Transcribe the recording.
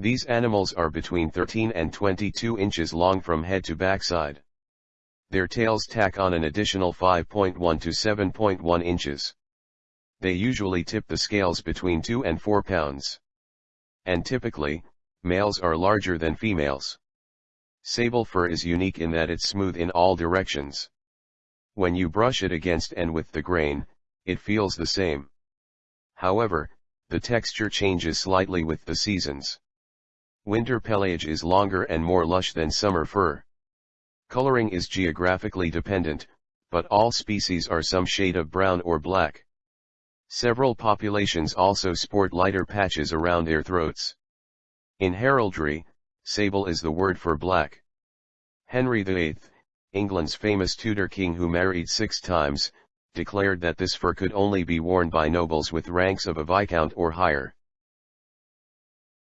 These animals are between 13 and 22 inches long from head to backside. Their tails tack on an additional 5.1 to 7.1 inches. They usually tip the scales between 2 and 4 pounds. And typically, males are larger than females. Sable fur is unique in that it's smooth in all directions. When you brush it against and with the grain, it feels the same. However, the texture changes slightly with the seasons. Winter pelage is longer and more lush than summer fur. Coloring is geographically dependent, but all species are some shade of brown or black. Several populations also sport lighter patches around their throats. In heraldry, sable is the word for black. Henry VIII, England's famous Tudor king who married six times, declared that this fur could only be worn by nobles with ranks of a viscount or higher.